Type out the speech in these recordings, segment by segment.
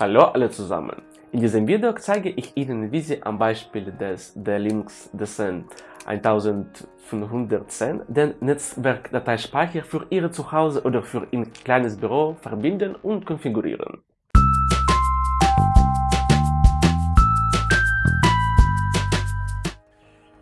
Hallo alle zusammen! In diesem Video zeige ich Ihnen, wie Sie am Beispiel des Linux Descent 1510 den Netzwerkdateispeicher für Ihr Zuhause oder für Ihr kleines Büro verbinden und konfigurieren.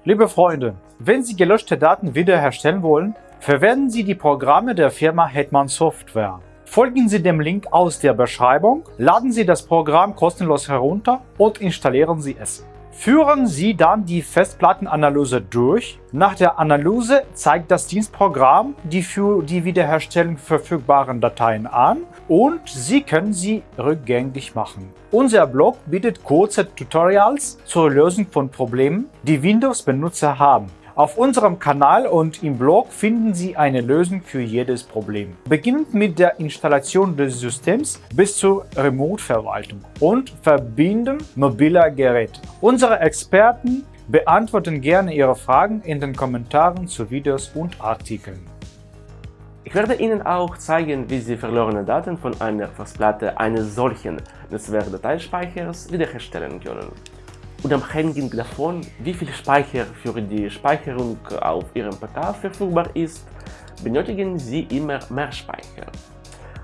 Liebe Freunde, wenn Sie gelöschte Daten wiederherstellen wollen, verwenden Sie die Programme der Firma Hetman Software. Folgen Sie dem Link aus der Beschreibung, laden Sie das Programm kostenlos herunter und installieren Sie es. Führen Sie dann die Festplattenanalyse durch. Nach der Analyse zeigt das Dienstprogramm die für die Wiederherstellung verfügbaren Dateien an und Sie können sie rückgängig machen. Unser Blog bietet kurze Tutorials zur Lösung von Problemen, die Windows-Benutzer haben. Auf unserem Kanal und im Blog finden Sie eine Lösung für jedes Problem. Beginnend mit der Installation des Systems bis zur Remote-Verwaltung und Verbinden mobiler Geräte. Unsere Experten beantworten gerne Ihre Fragen in den Kommentaren zu Videos und Artikeln. Ich werde Ihnen auch zeigen, wie Sie verlorene Daten von einer Festplatte eines solchen Netzwerkdateispeichers wiederherstellen können. Unabhängig davon, wie viel Speicher für die Speicherung auf Ihrem PK verfügbar ist, benötigen Sie immer mehr Speicher.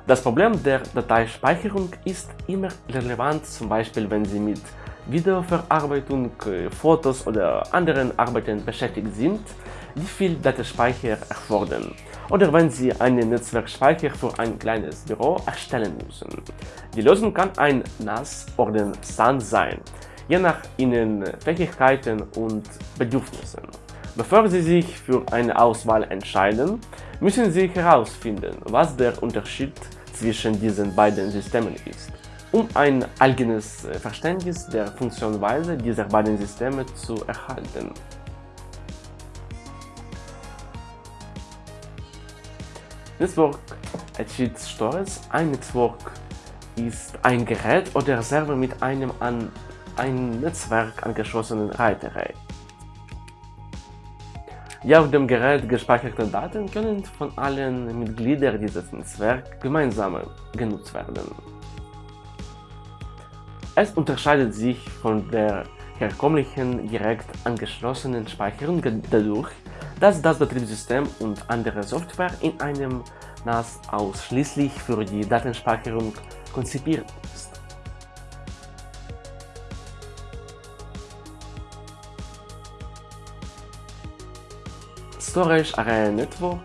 Das Problem der Dateispeicherung ist immer relevant, zum Beispiel wenn Sie mit Videoverarbeitung, Fotos oder anderen Arbeiten beschäftigt sind, die viel Datenspeicher erfordern, oder wenn Sie einen Netzwerkspeicher für ein kleines Büro erstellen müssen. Die Lösung kann ein NAS oder SAN sein, je nach ihren Fähigkeiten und Bedürfnissen. Bevor Sie sich für eine Auswahl entscheiden, müssen Sie herausfinden, was der Unterschied zwischen diesen beiden Systemen ist, um ein eigenes Verständnis der Funktionsweise dieser beiden Systeme zu erhalten. Network Achieved Storage Ein Network ist ein Gerät oder Server mit einem an ein Netzwerk angeschlossenen Reiterei. Die auf dem Gerät gespeicherten Daten können von allen Mitgliedern dieses Netzwerks gemeinsam genutzt werden. Es unterscheidet sich von der herkömmlichen direkt angeschlossenen Speicherung dadurch, dass das Betriebssystem und andere Software in einem NAS ausschließlich für die Datenspeicherung konzipiert ist. Storage Area Network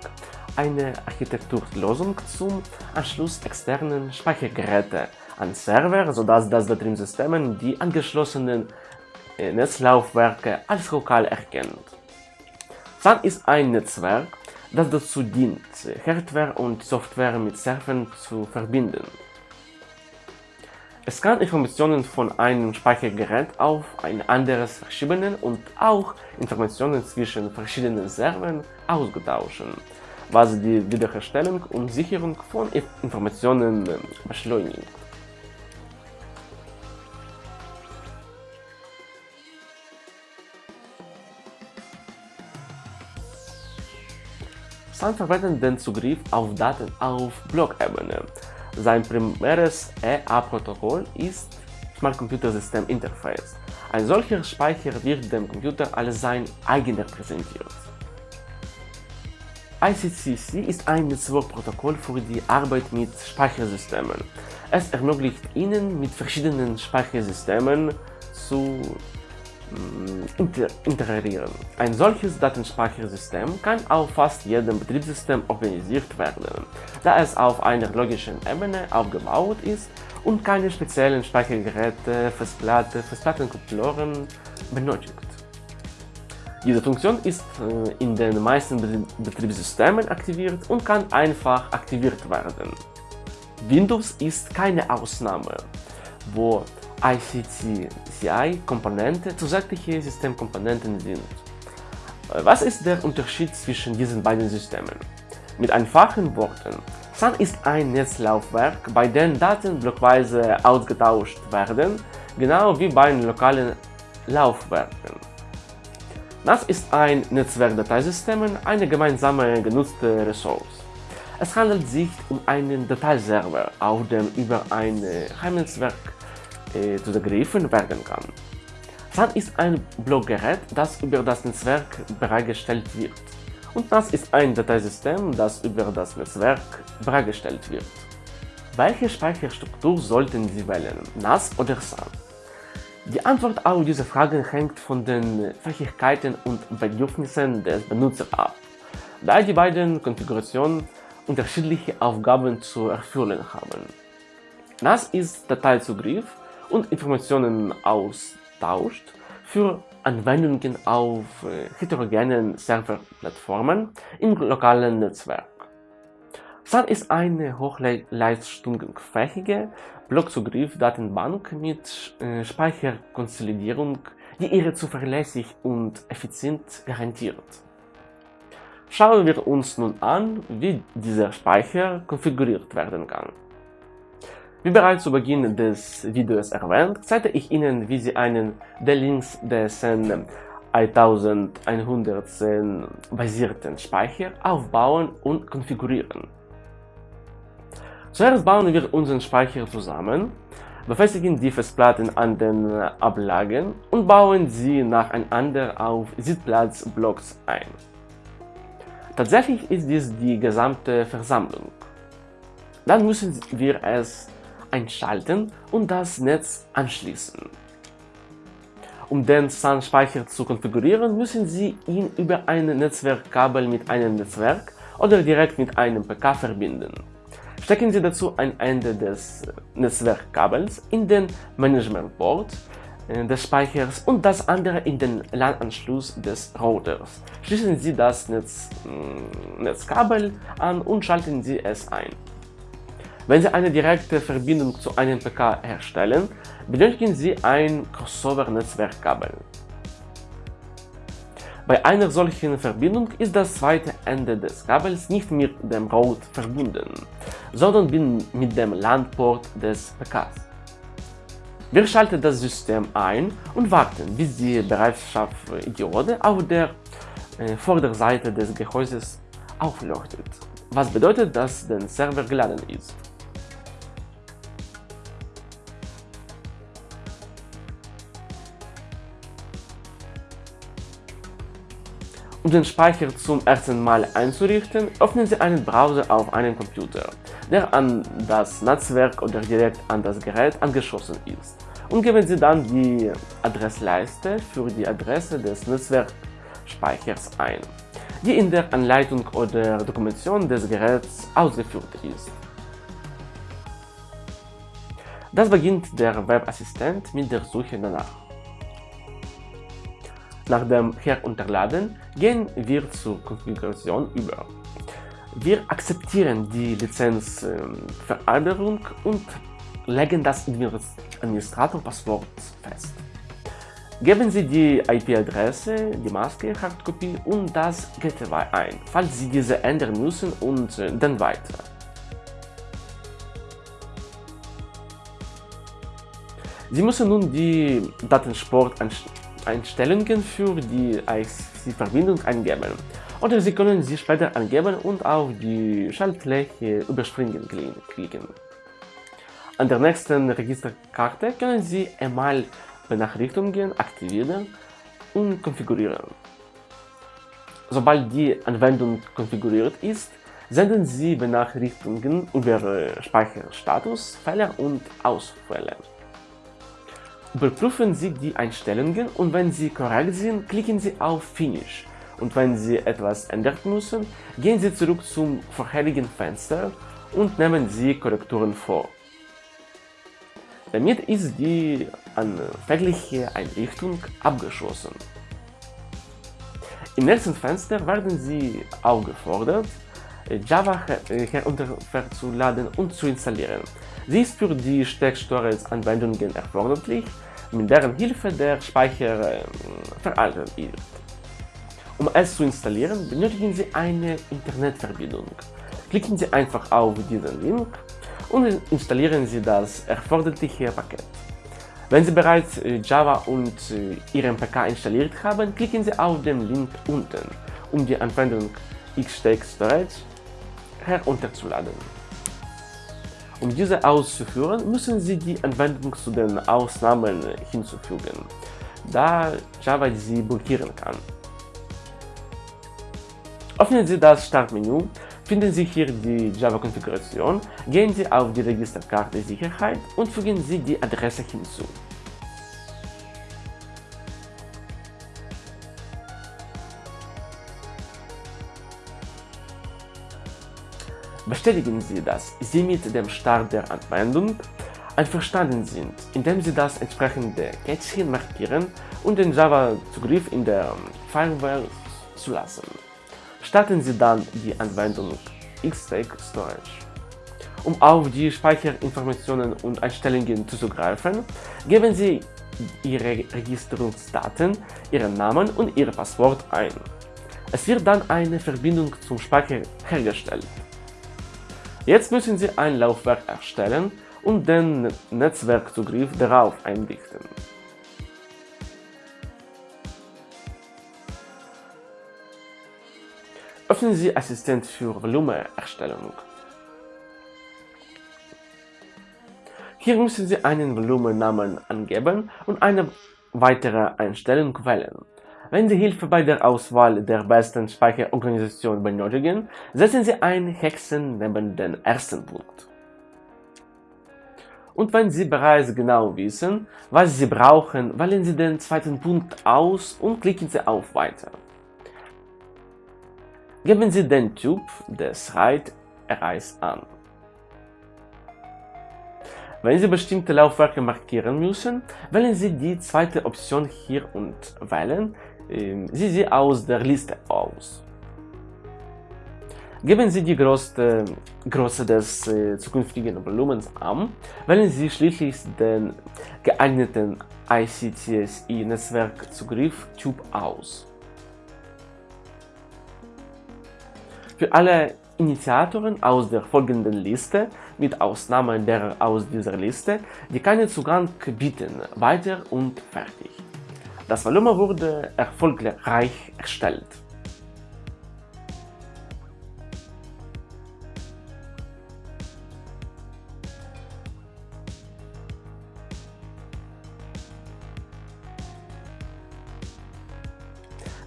eine Architekturlösung zum Anschluss externen Speichergeräte an Server, sodass das Betriebssystem die angeschlossenen äh, Netzlaufwerke als lokal erkennt. SAN ist ein Netzwerk, das dazu dient, Hardware und Software mit Servern zu verbinden. Es kann Informationen von einem Speichergerät auf ein anderes verschieben und auch Informationen zwischen verschiedenen Servern austauschen, was die Wiederherstellung und Sicherung von Informationen ähm, beschleunigt. SAN verwendet den Zugriff auf Daten auf Blockebene, sein primäres EA-Protokoll ist Smart Computer System Interface. Ein solcher Speicher wird dem Computer als sein eigener präsentiert. ICCC ist ein Netzwerkprotokoll für die Arbeit mit Speichersystemen. Es ermöglicht Ihnen, mit verschiedenen Speichersystemen zu integrieren. Ein solches Datenspeichersystem kann auf fast jedem Betriebssystem organisiert werden, da es auf einer logischen Ebene aufgebaut ist und keine speziellen Speichergeräte, Festplatte, Festplattenkontrolleure benötigt. Diese Funktion ist äh, in den meisten Betriebssystemen aktiviert und kann einfach aktiviert werden. Windows ist keine Ausnahme, wo ICT-CI-Komponente zusätzliche Systemkomponenten sind. Äh, was ist der Unterschied zwischen diesen beiden Systemen? Mit einfachen Worten. SAN ist ein Netzlaufwerk, bei dem Daten blockweise ausgetauscht werden, genau wie bei lokalen Laufwerken. NAS ist ein Netzwerkdateisystem, eine gemeinsame genutzte Ressource. Es handelt sich um einen Dateiserver, auf dem über ein Heimnetzwerk zugegriffen werden kann. SAN ist ein Blockgerät, das über das Netzwerk bereitgestellt wird. Und NAS ist ein Dateisystem, das über das Netzwerk bereitgestellt wird. Welche Speicherstruktur sollten Sie wählen, NAS oder SAN? Die Antwort auf diese Fragen hängt von den Fähigkeiten und Bedürfnissen des Benutzers ab, da die beiden Konfigurationen unterschiedliche Aufgaben zu erfüllen haben. NAS ist Dateizugriff und Informationen austauscht für Anwendungen auf heterogenen Serverplattformen im lokalen Netzwerk. SAN ist eine hochleistungsfähige Blockzugriff-Datenbank mit äh, Speicherkonsolidierung, die ihre zuverlässig und effizient garantiert. Schauen wir uns nun an, wie dieser Speicher konfiguriert werden kann. Wie bereits zu Beginn des Videos erwähnt, zeige ich Ihnen, wie Sie einen der Links DSN 1110 basierten Speicher aufbauen und konfigurieren. Zuerst bauen wir unseren Speicher zusammen, befestigen die Festplatten an den Ablagen und bauen sie nacheinander auf Sitzplatzblocks ein. Tatsächlich ist dies die gesamte Versammlung. Dann müssen wir es einschalten und das Netz anschließen. Um den SAN-Speicher zu konfigurieren, müssen Sie ihn über ein Netzwerkkabel mit einem Netzwerk oder direkt mit einem PK verbinden. Stecken Sie dazu ein Ende des Netzwerkkabels in den Management-Port äh, des Speichers und das andere in den LAN-Anschluss des Routers. Schließen Sie das Netz, äh, Netzkabel an und schalten Sie es ein. Wenn Sie eine direkte Verbindung zu einem PK herstellen, benötigen Sie ein Crossover-Netzwerkkabel. Bei einer solchen Verbindung ist das zweite Ende des Kabels nicht mit dem Route verbunden, sondern mit dem LAN-Port des PKs. Wir schalten das System ein und warten, bis die Bereitschaftsdiode auf der äh, Vorderseite des Gehäuses aufleuchtet, was bedeutet, dass der Server geladen ist. Um den Speicher zum ersten Mal einzurichten, öffnen Sie einen Browser auf einem Computer, der an das Netzwerk oder direkt an das Gerät angeschlossen ist, und geben Sie dann die Adressleiste für die Adresse des Netzwerkspeichers ein, die in der Anleitung oder Dokumentation des Geräts ausgeführt ist. Das beginnt der Webassistent mit der Suche danach. Nach dem Herunterladen gehen wir zur Konfiguration über. Wir akzeptieren die Lizenzvereinbarung und legen das Administratorpasswort fest. Geben Sie die IP-Adresse, die Maske, Hardkopie und das Gateway ein, falls Sie diese ändern müssen und dann weiter. Sie müssen nun die Datensport Einstellungen für die IC-Verbindung eingeben. Oder Sie können sie später angeben und auf die Schaltfläche überspringen klicken. An der nächsten Registerkarte können Sie E-Mail-Benachrichtigungen aktivieren und konfigurieren. Sobald die Anwendung konfiguriert ist, senden Sie Benachrichtigungen über Speicherstatus, Fehler und Ausfälle. Überprüfen Sie die Einstellungen und wenn sie korrekt sind, klicken Sie auf Finish. Und wenn Sie etwas ändern müssen, gehen Sie zurück zum vorherigen Fenster und nehmen Sie Korrekturen vor. Damit ist die anfängliche Einrichtung abgeschlossen. Im nächsten Fenster werden Sie aufgefordert, Java herunterzuladen und zu installieren. Sie ist für die Stack-Storage-Anwendungen erforderlich, mit deren Hilfe der Speicher äh, veraltet ist. Um es zu installieren, benötigen Sie eine Internetverbindung. Klicken Sie einfach auf diesen Link und installieren Sie das erforderliche Paket. Wenn Sie bereits Java und Ihren PK installiert haben, klicken Sie auf den Link unten, um die Anwendung Xstack Storage herunterzuladen. Um diese auszuführen, müssen Sie die Anwendung zu den Ausnahmen hinzufügen, da Java sie blockieren kann. Öffnen Sie das Startmenü, finden Sie hier die Java-Konfiguration, gehen Sie auf die Registerkarte Sicherheit und fügen Sie die Adresse hinzu. Bestätigen Sie, dass Sie mit dem Start der Anwendung einverstanden sind, indem Sie das entsprechende Kätzchen markieren und den Java-Zugriff in der Firewall zulassen. Starten Sie dann die Anwendung Xtake Storage. Um auf die Speicherinformationen und Einstellungen zuzugreifen, geben Sie Ihre Registrierungsdaten, Ihren Namen und Ihr Passwort ein. Es wird dann eine Verbindung zum Speicher hergestellt. Jetzt müssen Sie ein Laufwerk erstellen und den Netzwerkzugriff darauf einrichten. Öffnen Sie Assistent für Volumenerstellung. Hier müssen Sie einen Volumennamen angeben und eine weitere Einstellung wählen. Wenn Sie Hilfe bei der Auswahl der besten Speicherorganisation benötigen, setzen Sie ein Hexen neben den ersten Punkt. Und wenn Sie bereits genau wissen, was Sie brauchen, wählen Sie den zweiten Punkt aus und klicken Sie auf Weiter. Geben Sie den Typ des RAID Arrays an. Wenn Sie bestimmte Laufwerke markieren müssen, wählen Sie die zweite Option hier und wählen Sie sie aus der Liste aus. Geben Sie die größte Größe des äh, zukünftigen Volumens an, wählen Sie schließlich den geeigneten ICTSI-Netzwerkzugriff Typ aus. Für alle Initiatoren aus der folgenden Liste, mit Ausnahme derer aus dieser Liste, die keinen Zugang bieten, weiter und fertig. Das Volumen wurde erfolgreich erstellt.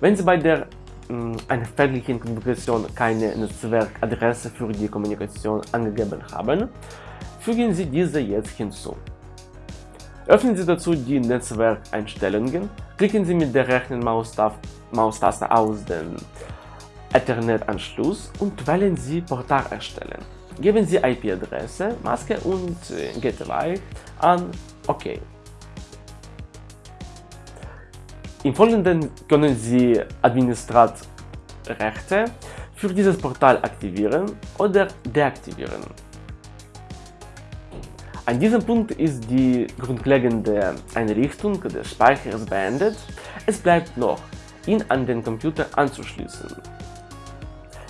Wenn Sie bei der einer fälligen Konfiguration keine Netzwerkadresse für die Kommunikation angegeben haben, fügen Sie diese jetzt hinzu. Öffnen Sie dazu die Netzwerkeinstellungen, klicken Sie mit der rechten Maustaste aus dem Ethernet-Anschluss und wählen Sie Portal erstellen. Geben Sie IP-Adresse, Maske und äh, Gateway an OK. Im Folgenden können Sie Administratrechte für dieses Portal aktivieren oder deaktivieren. An diesem Punkt ist die grundlegende Einrichtung des Speichers beendet. Es bleibt noch, ihn an den Computer anzuschließen.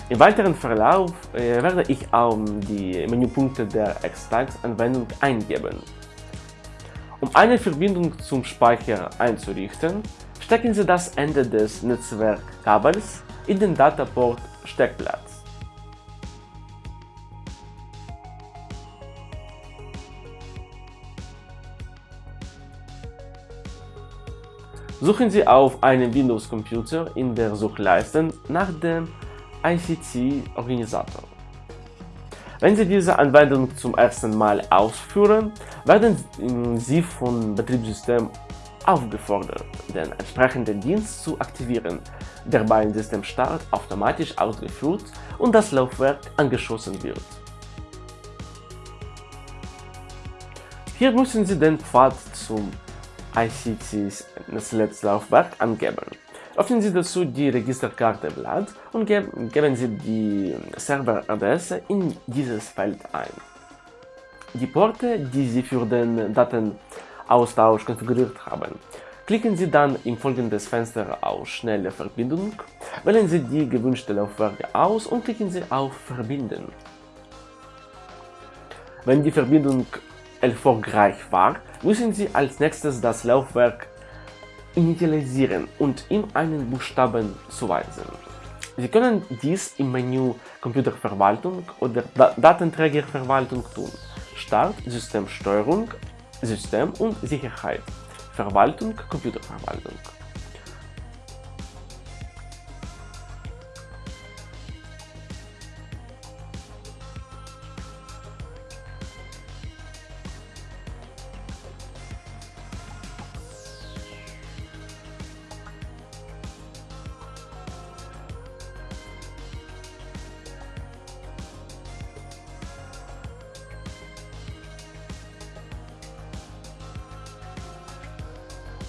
Im weiteren Verlauf äh, werde ich auch die Menüpunkte der Xtags-Anwendung eingeben. Um eine Verbindung zum Speicher einzurichten, stecken Sie das Ende des Netzwerkkabels in den Dataport-Steckplatz. Suchen Sie auf einem Windows-Computer in der Suchleiste nach dem ICT-Organisator. Wenn Sie diese Anwendung zum ersten Mal ausführen, werden Sie vom Betriebssystem aufgefordert, den entsprechenden Dienst zu aktivieren, der beim Systemstart automatisch ausgeführt und das Laufwerk angeschlossen wird. Hier müssen Sie den Pfad zum ICT-Netzlaufwerk angeben. Öffnen Sie dazu die Registerkarte Blatt und geben Sie die Serveradresse in dieses Feld ein. Die Porte, die Sie für den Daten Austausch konfiguriert haben. Klicken Sie dann im folgenden Fenster auf Schnelle Verbindung, wählen Sie die gewünschte Laufwerke aus und klicken Sie auf Verbinden. Wenn die Verbindung erfolgreich war, müssen Sie als nächstes das Laufwerk initialisieren und ihm einen Buchstaben zuweisen. Sie können dies im Menü Computerverwaltung oder Datenträgerverwaltung tun. Start, Systemsteuerung, System und Sicherheit, Verwaltung, Computerverwaltung.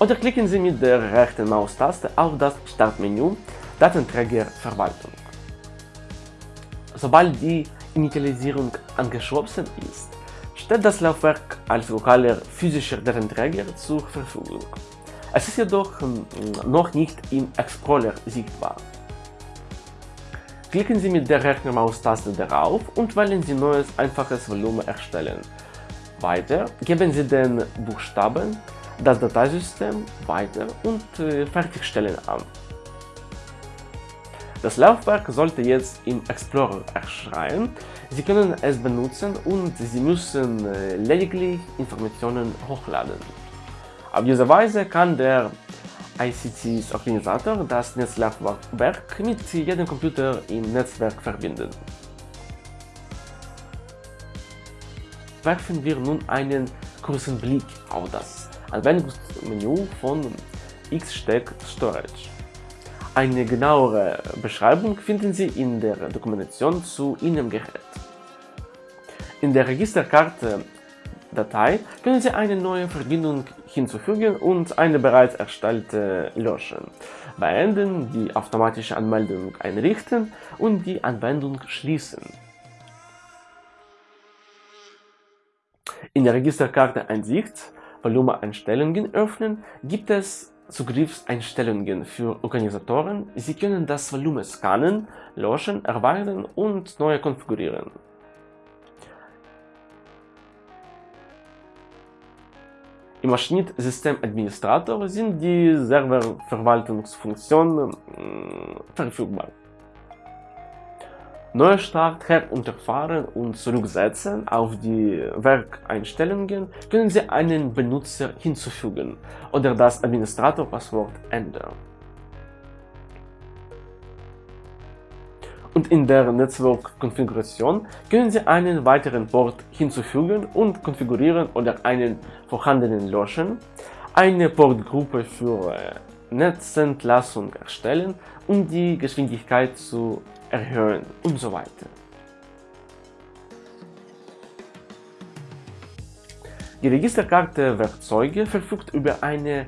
Oder klicken Sie mit der rechten Maustaste auf das Startmenü Datenträgerverwaltung. Sobald die Initialisierung angeschlossen ist, steht das Laufwerk als lokaler physischer Datenträger zur Verfügung. Es ist jedoch hm, noch nicht im Explorer sichtbar. Klicken Sie mit der rechten Maustaste darauf und wählen Sie neues einfaches Volumen erstellen. Weiter geben Sie den Buchstaben das Dateisystem weiter und äh, fertigstellen an. Das Laufwerk sollte jetzt im Explorer erscheinen. Sie können es benutzen und Sie müssen äh, lediglich Informationen hochladen. Auf diese Weise kann der ICTs-Organisator das Netzlaufwerk mit jedem Computer im Netzwerk verbinden. Werfen wir nun einen kurzen Blick auf das Anwendungsmenü von Xstack Storage. Eine genauere Beschreibung finden Sie in der Dokumentation zu Ihrem Gerät. In der Registerkarte-Datei können Sie eine neue Verbindung hinzufügen und eine bereits erstellte löschen, beenden, die automatische Anmeldung einrichten und die Anwendung schließen. In der Registerkarte-Einsicht Volumeneinstellungen öffnen, gibt es Zugriffseinstellungen für Organisatoren. Sie können das Volumen scannen, löschen, erweitern und neu konfigurieren. Im Maschinensystemadministrator sind die Serververwaltungsfunktionen hm, verfügbar. Neustart herunterfahren und zurücksetzen auf die Werkeinstellungen können Sie einen Benutzer hinzufügen oder das Administratorpasswort ändern. Und in der Netzwerkkonfiguration können Sie einen weiteren Port hinzufügen und konfigurieren oder einen vorhandenen löschen, eine Portgruppe für Netzentlassung erstellen, um die Geschwindigkeit zu erhöhen und so weiter. Die Registerkarte Werkzeuge verfügt über eine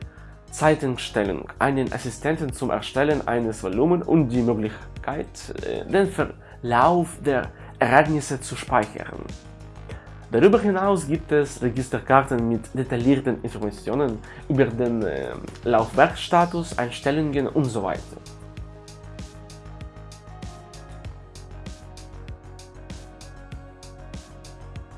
Zeitenstellung, einen Assistenten zum Erstellen eines Volumen und die Möglichkeit, äh, den Verlauf der Ereignisse zu speichern. Darüber hinaus gibt es Registerkarten mit detaillierten Informationen über den äh, Laufwerkstatus, Einstellungen und so weiter.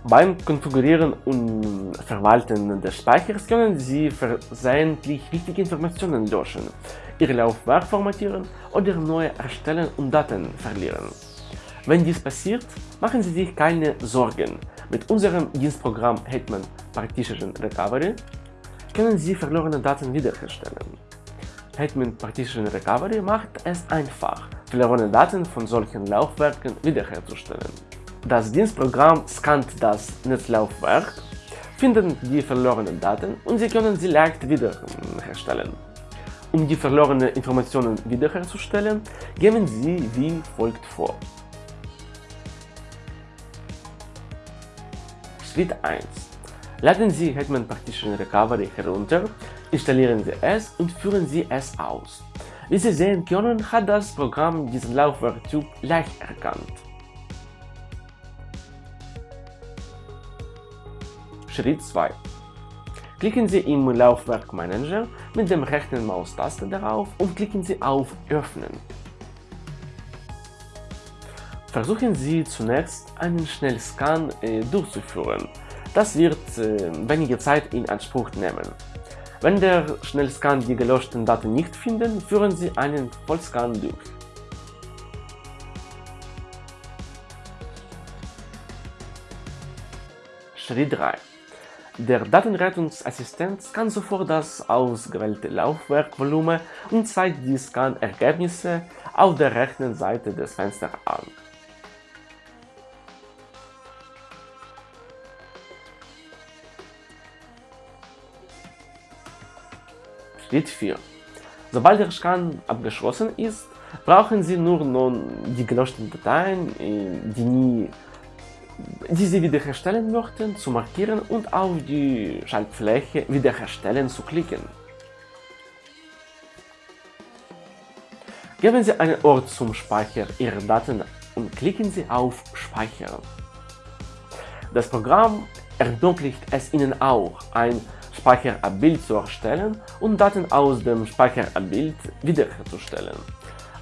Beim Konfigurieren und Verwalten des Speichers können Sie versehentlich wichtige Informationen löschen, Ihr Laufwerk formatieren oder neu erstellen und Daten verlieren. Wenn dies passiert, machen Sie sich keine Sorgen. Mit unserem Dienstprogramm Hetman Partition Recovery können Sie verlorene Daten wiederherstellen. Hetman Partition Recovery macht es einfach, verlorene Daten von solchen Laufwerken wiederherzustellen. Das Dienstprogramm scannt das Netzlaufwerk, findet die verlorenen Daten und Sie können sie leicht wiederherstellen. Um die verlorenen Informationen wiederherzustellen, gehen Sie wie folgt vor. Schritt 1. Laden Sie Hetman Partition Recovery herunter, installieren Sie es und führen Sie es aus. Wie Sie sehen können, hat das Programm diesen Laufwerktyp leicht erkannt. Schritt 2. Klicken Sie im Laufwerkmanager mit dem rechten Maustaste darauf und klicken Sie auf Öffnen. Versuchen Sie zunächst einen Schnellscan äh, durchzuführen. Das wird äh, wenige Zeit in Anspruch nehmen. Wenn der Schnellscan die gelöschten Daten nicht findet, führen Sie einen Vollscan durch. Schritt 3. Der Datenrettungsassistent kann sofort das ausgewählte Laufwerkvolumen und zeigt die Scan-Ergebnisse auf der rechten Seite des Fensters an. Schritt 4. Sobald der Scan abgeschlossen ist, brauchen Sie nur noch die gelöschten Dateien, die nie die Sie wiederherstellen möchten, zu markieren und auf die Schaltfläche Wiederherstellen zu klicken. Geben Sie einen Ort zum Speicher Ihrer Daten und klicken Sie auf Speichern. Das Programm ermöglicht es Ihnen auch, ein Speicherabbild zu erstellen und Daten aus dem Speicherabbild wiederherzustellen,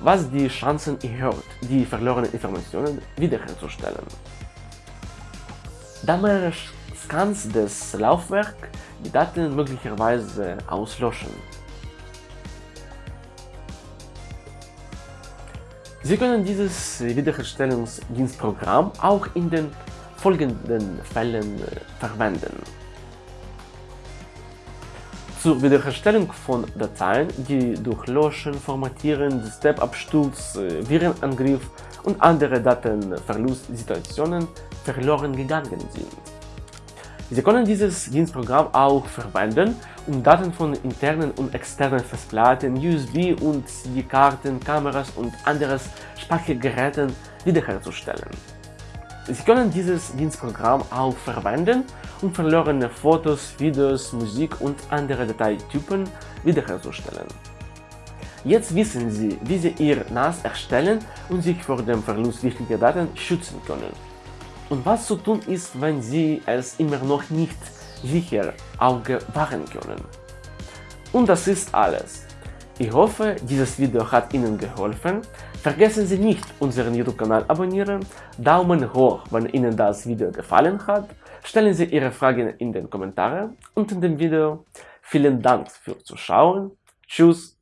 was die Chancen erhöht, die verlorenen Informationen wiederherzustellen. Da mehrere Scans des Laufwerks die Daten möglicherweise auslöschen. Sie können dieses Wiederherstellungsdienstprogramm auch in den folgenden Fällen verwenden. Zur Wiederherstellung von Dateien, die durch Löschen, Formatieren, Step-Absturz, Virenangriff und andere Datenverlustsituationen verloren gegangen sind. Sie können dieses Dienstprogramm auch verwenden, um Daten von internen und externen Festplatten, USB- und CD-Karten, Kameras und anderen Speichergeräten wiederherzustellen. Sie können dieses Dienstprogramm auch verwenden, um verlorene Fotos, Videos, Musik und andere Dateitypen wiederherzustellen. Jetzt wissen Sie, wie Sie Ihr NAS erstellen und sich vor dem Verlust wichtiger Daten schützen können. Und was zu tun ist, wenn Sie es immer noch nicht sicher Auge wahren können. Und das ist alles. Ich hoffe, dieses Video hat Ihnen geholfen. Vergessen Sie nicht, unseren YouTube-Kanal abonnieren, Daumen hoch, wenn Ihnen das Video gefallen hat, stellen Sie Ihre Fragen in den Kommentaren unter dem Video. Vielen Dank fürs Zuschauen, tschüss